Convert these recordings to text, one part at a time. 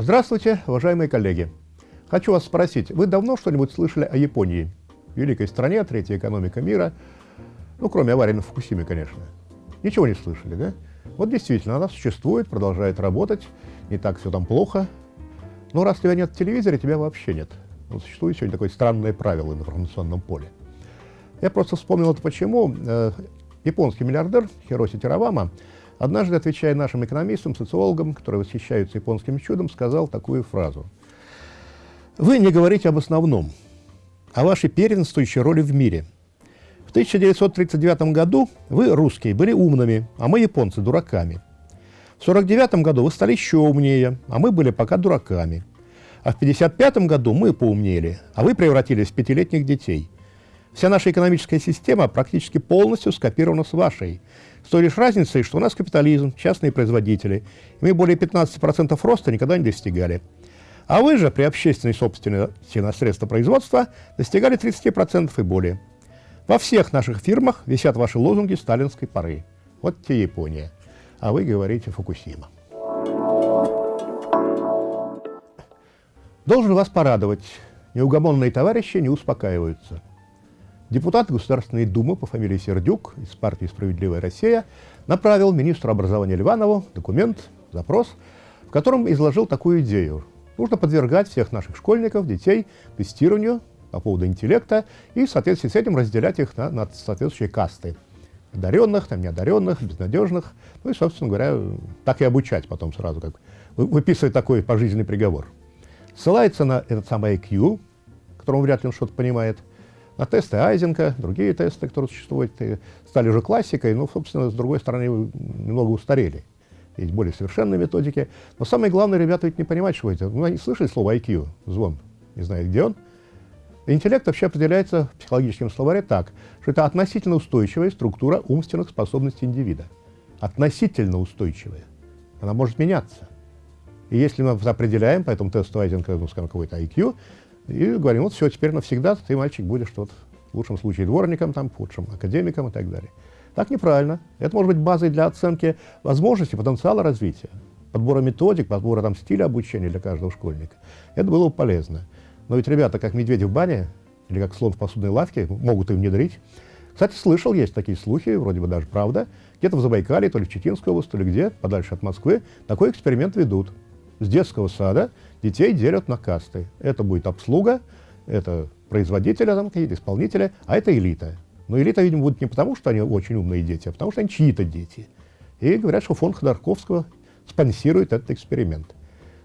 Здравствуйте, уважаемые коллеги. Хочу вас спросить, вы давно что-нибудь слышали о Японии? Великой стране, третья экономика мира. Ну, кроме аварии на Фукусиме, конечно. Ничего не слышали, да? Вот действительно, она существует, продолжает работать, не так все там плохо. Но раз тебя нет в телевизоре, тебя вообще нет. Вот существует сегодня такое странное правило в информационном поле. Я просто вспомнил это почему. Э, японский миллиардер Хироси Тиравама однажды, отвечая нашим экономистам, социологам, которые восхищаются японским чудом, сказал такую фразу. «Вы не говорите об основном, о вашей первенствующей роли в мире. В 1939 году вы, русские, были умными, а мы, японцы, дураками. В 1949 году вы стали еще умнее, а мы были пока дураками. А в 1955 году мы поумнели, а вы превратились в пятилетних детей. Вся наша экономическая система практически полностью скопирована с вашей. С той лишь разницей, что у нас капитализм, частные производители. И мы более 15% роста никогда не достигали. А вы же при общественной собственности на средства производства достигали 30% и более. Во всех наших фирмах висят ваши лозунги сталинской поры. Вот те Япония. А вы говорите Фукусима. Должен вас порадовать. Неугомонные товарищи не успокаиваются. Депутат Государственной Думы по фамилии Сердюк из партии «Справедливая Россия» направил министру образования Ливанову документ, запрос, в котором изложил такую идею. Нужно подвергать всех наших школьников, детей тестированию по поводу интеллекта и в соответствии с этим разделять их на, на соответствующие касты. Одаренных, там, неодаренных, безнадежных. Ну и, собственно говоря, так и обучать потом сразу, как выписывать такой пожизненный приговор. Ссылается на этот самый IQ, которому вряд ли он что-то понимает, на тесты Айзенка, другие тесты, которые существуют, стали уже классикой, но, собственно, с другой стороны, немного устарели. Есть более совершенные методики. Но самое главное, ребята ведь не понимают, что это. Ну, они слышали слово IQ, звон, не знаю, где он. Интеллект вообще определяется в психологическом словаре так, что это относительно устойчивая структура умственных способностей индивида. Относительно устойчивая. Она может меняться. И если мы определяем по этому Айзенка, ну, скажем, какой-то IQ, и говорим, вот все, теперь навсегда ты, мальчик, будешь вот, в лучшем случае дворником, там, в худшем академиком и так далее. Так неправильно. Это может быть базой для оценки возможностей, потенциала развития, подбора методик, подбора там, стиля обучения для каждого школьника. Это было бы полезно. Но ведь ребята, как медведи в бане, или как слон в посудной лавке, могут и внедрить. Кстати, слышал, есть такие слухи, вроде бы даже правда, где-то в Забайкалье, то ли в Читинской области, то ли где, подальше от Москвы, такой эксперимент ведут. С детского сада детей делят на касты. Это будет обслуга, это производители, там какие-то исполнители, а это элита. Но элита, видимо, будет не потому, что они очень умные дети, а потому что они чьи-то дети. И говорят, что фонд Ходорковского спонсирует этот эксперимент.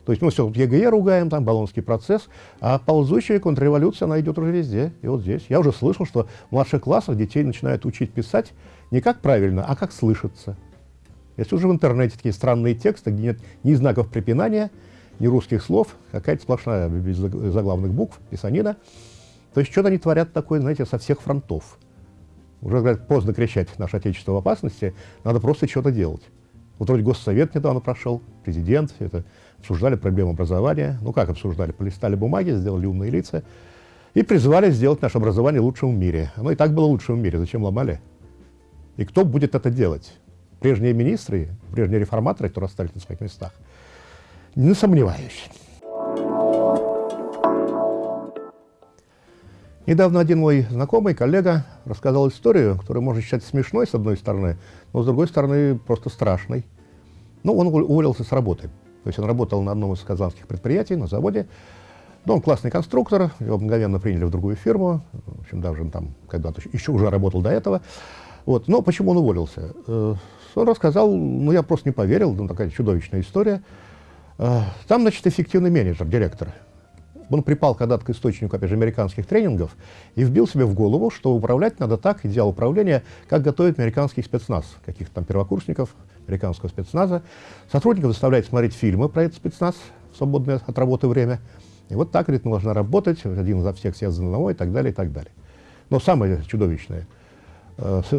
То есть мы все тут ЕГЭ ругаем, там Болонский процесс, а ползущая контрреволюция, она идет уже везде, и вот здесь. Я уже слышал, что в младших классах детей начинают учить писать не как правильно, а как слышаться. Если уже в интернете такие странные тексты, где нет ни знаков препинания, ни русских слов, какая-то сплошная без заглавных букв, писанина, то есть что-то они творят такое, знаете, со всех фронтов. Уже, говорят, поздно кричать «Наше Отечество в опасности», надо просто что-то делать. Вот вроде Госсовет недавно прошел, президент, это обсуждали проблему образования. Ну как обсуждали? Полистали бумаги, сделали умные лица и призвали сделать наше образование лучшим в мире. Оно и так было лучшим в мире, зачем ломали? И кто будет это делать? Прежние министры, прежние реформаторы, которые остались на своих местах? Не сомневаюсь. Недавно один мой знакомый, коллега, рассказал историю, которую можно считать смешной, с одной стороны, но с другой стороны просто страшной. Ну, он уволился с работы. То есть он работал на одном из казанских предприятий, на заводе. Ну, он классный конструктор, его мгновенно приняли в другую фирму. В общем, даже он там когда-то еще уже работал до этого. Вот. Но почему он уволился? Э, он рассказал, ну, я просто не поверил, ну, такая чудовищная история. Э, там, значит, эффективный менеджер, директор. Он припал когда-то к источнику, опять же, американских тренингов и вбил себе в голову, что управлять надо так, идеал управления, как готовит американский спецназ, каких-то там первокурсников американского спецназа. Сотрудников заставляет смотреть фильмы про этот спецназ в свободное от работы время. И вот так, говорит, нужно работать, один за всех, все за одного и так далее, и так далее. Но самое чудовищное,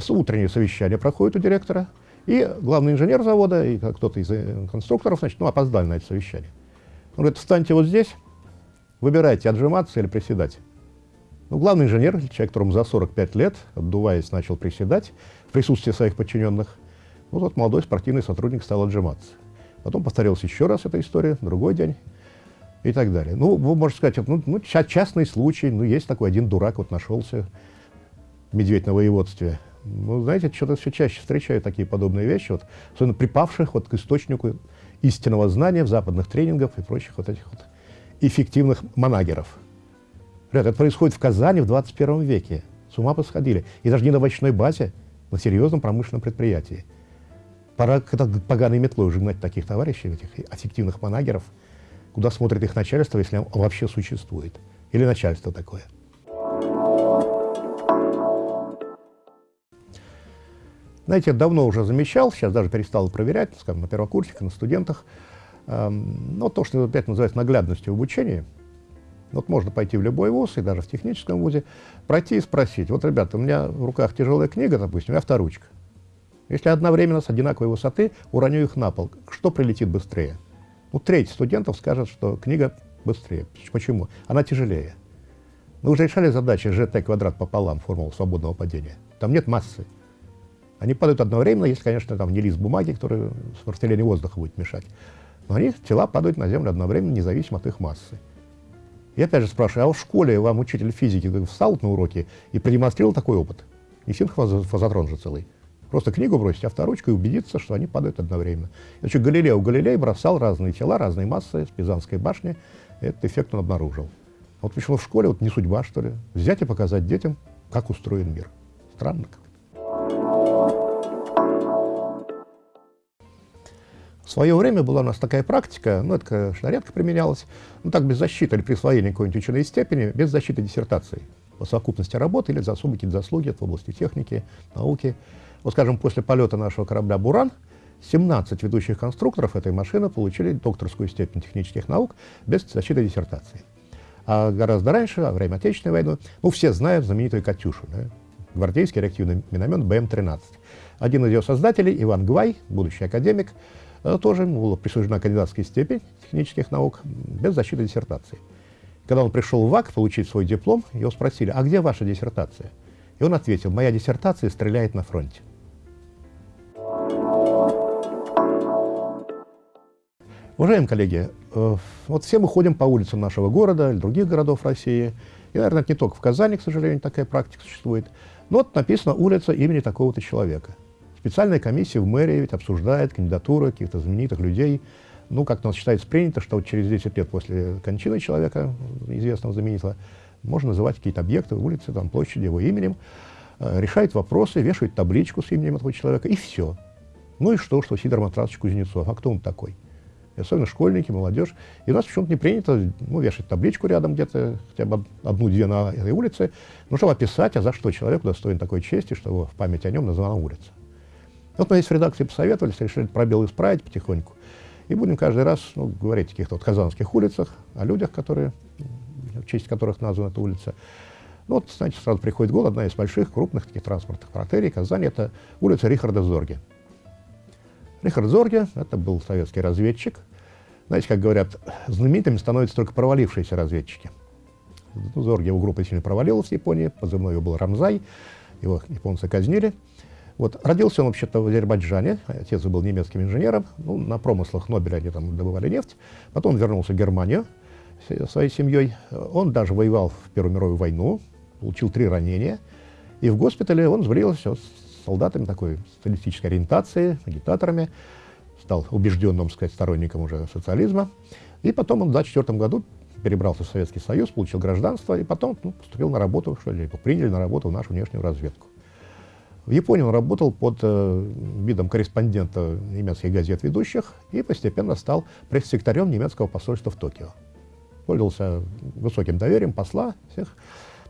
утреннее совещание проходит у директора, и главный инженер завода, и кто-то из э, конструкторов, значит, ну, опоздали на это совещание. Он говорит, встаньте вот здесь, Выбирайте, отжиматься или приседать. Ну, главный инженер, человек, которому за 45 лет, отдуваясь, начал приседать в присутствии своих подчиненных. Ну, тот молодой спортивный сотрудник стал отжиматься. Потом повторилась еще раз эта история, другой день. и так далее. Ну, вы можете сказать, ну, ну частный случай, ну, есть такой один дурак, вот нашелся, медведь на воеводстве. Ну, знаете, что-то все чаще встречаю такие подобные вещи, вот, особенно припавших вот к источнику истинного знания в западных тренингах и прочих вот этих вот эффективных манагеров. Ребята, это происходит в Казани в 21 веке. С ума посходили. И даже не на овощной базе, на серьезном промышленном предприятии. Пора поганой метлой уже гнать таких товарищей, этих эффективных манагеров, куда смотрит их начальство, если он вообще существует. Или начальство такое. Знаете, я давно уже замечал, сейчас даже перестал проверять, скажем, на первокурсниках, на студентах, эм, ну, то, что опять называется наглядностью в обучении. Вот можно пойти в любой вуз, и даже в техническом вузе, пройти и спросить, вот, ребята, у меня в руках тяжелая книга, допустим, и авторучка. Если одновременно с одинаковой высоты уроню их на пол, что прилетит быстрее? Ну, треть студентов скажет, что книга быстрее. Почему? Она тяжелее. Мы уже решали задачи gt квадрат пополам, формулу свободного падения. Там нет массы. Они падают одновременно, если, конечно, там не лист бумаги, который с распределением воздуха будет мешать. Но они, тела падают на Землю одновременно, независимо от их массы. Я опять же спрашиваю, а в школе вам учитель физики встал на уроке и продемонстрировал такой опыт? Не синхрофазотрон же целый. Просто книгу бросить авторучку и убедиться, что они падают одновременно. Значит, Галилео Галилей бросал разные тела, разные массы с Пизанской башни. Этот эффект он обнаружил. Вот почему в школе вот не судьба, что ли, взять и показать детям, как устроен мир. Странно как. В свое время была у нас такая практика, ну, это, конечно, редко применялось, ну, так, без защиты или присвоения какой-нибудь ученой степени, без защиты диссертации по совокупности работы или за особые какие-то заслуги в области техники, науки. Вот, скажем, после полета нашего корабля «Буран» 17 ведущих конструкторов этой машины получили докторскую степень технических наук без защиты диссертации. А гораздо раньше, во время Отечественной войны, ну, все знают знаменитую «Катюшу», да? гвардейский реактивный миномет БМ-13. Один из ее создателей, Иван Гвай, будущий академик, тоже ему была присуждена кандидатская степень технических наук без защиты диссертации. Когда он пришел в ВАК получить свой диплом, его спросили, а где ваша диссертация? И он ответил, моя диссертация стреляет на фронте. Уважаемые коллеги, э, вот все мы ходим по улицам нашего города или других городов России, и, наверное, не только в Казани, к сожалению, такая практика существует, но вот написано улица имени такого-то человека – Специальная комиссия в мэрии ведь обсуждает кандидатуры каких-то знаменитых людей. Ну, как у нас считается принято, что вот через 10 лет после кончины человека, известного знаменитого, можно называть какие-то объекты, улицы, там, площади его именем, э, решает вопросы, вешает табличку с именем этого человека, и все. Ну и что, что Сидор Матрасович Кузнецов, а кто он такой? И особенно школьники, молодежь. И у нас почему-то не принято ну, вешать табличку рядом где-то, хотя бы одну-две на этой улице, ну, чтобы описать, а за что человек достоин такой чести, что в память о нем названа улица. Вот мы здесь в редакции посоветовались, решили пробел исправить потихоньку. И будем каждый раз ну, говорить о каких-то вот казанских улицах, о людях, которые, в честь которых названа эта улица. Ну, вот, знаете, сразу приходит голову одна из больших, крупных таких транспортных артерий Казани, это улица Рихарда Зорге. Рихард Зорге, это был советский разведчик. Знаете, как говорят, знаменитыми становятся только провалившиеся разведчики. Ну, Зорге его группа сильно провалилась в Японии, позывной его был Рамзай, его японцы казнили. Вот. Родился он вообще-то в Азербайджане, отец был немецким инженером, ну, на промыслах Нобеля они там добывали нефть. Потом вернулся в Германию своей семьей. Он даже воевал в Первую мировую войну, получил три ранения. И в госпитале он сбрился с солдатами такой социалистической ориентации, агитаторами, стал убежденным, сказать, сторонником уже социализма. И потом он в 1924 году перебрался в Советский Союз, получил гражданство, и потом ну, поступил на работу, что ли, приняли на работу в нашу внешнюю разведку. В Японии он работал под э, видом корреспондента немецких газет ведущих и постепенно стал пресс-секретарем немецкого посольства в Токио. Пользовался высоким доверием посла, всех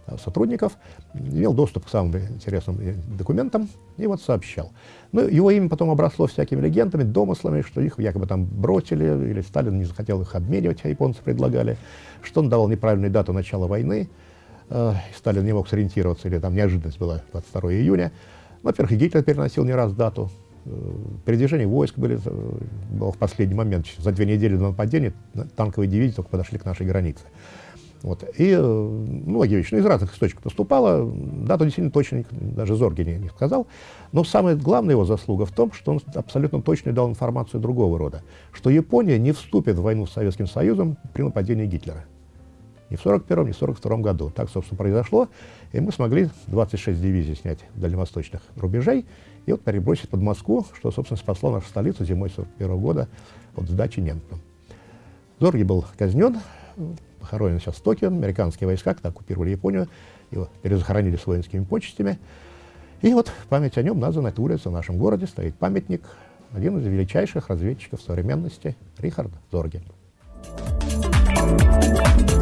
э, сотрудников, имел доступ к самым интересным э, документам и вот сообщал. Ну, его имя потом обросло всякими легендами, домыслами, что их якобы там бросили, или Сталин не захотел их обменивать, а японцы предлагали, что он давал неправильную дату начала войны, э, Сталин не мог сориентироваться, или там неожиданность была 22 июня. Во-первых, Гитлер переносил не раз дату. Э, передвижение войск были, э, было в последний момент. За две недели до нападения танковые дивизии только подошли к нашей границе. Вот. И э, ну, Агевич, ну, из разных источников поступало, дату действительно точно даже Зорги не, не сказал, но самая главная его заслуга в том, что он абсолютно точно дал информацию другого рода, что Япония не вступит в войну с Советским Союзом при нападении Гитлера. Ни в 1941, ни в 1942 году. Так, собственно, произошло, и мы смогли 26 дивизий снять дальневосточных рубежей и вот перебросить под Москву, что, собственно, спасло нашу столицу зимой 1941 года от сдачи немцам. Зорги был казнен, похоронен сейчас в Токио. Американские войска, когда оккупировали Японию, его перезахоронили с воинскими почестями. И вот память о нем названа эта улица в нашем городе, стоит памятник, один из величайших разведчиков современности, Рихард Зорге. Thank you.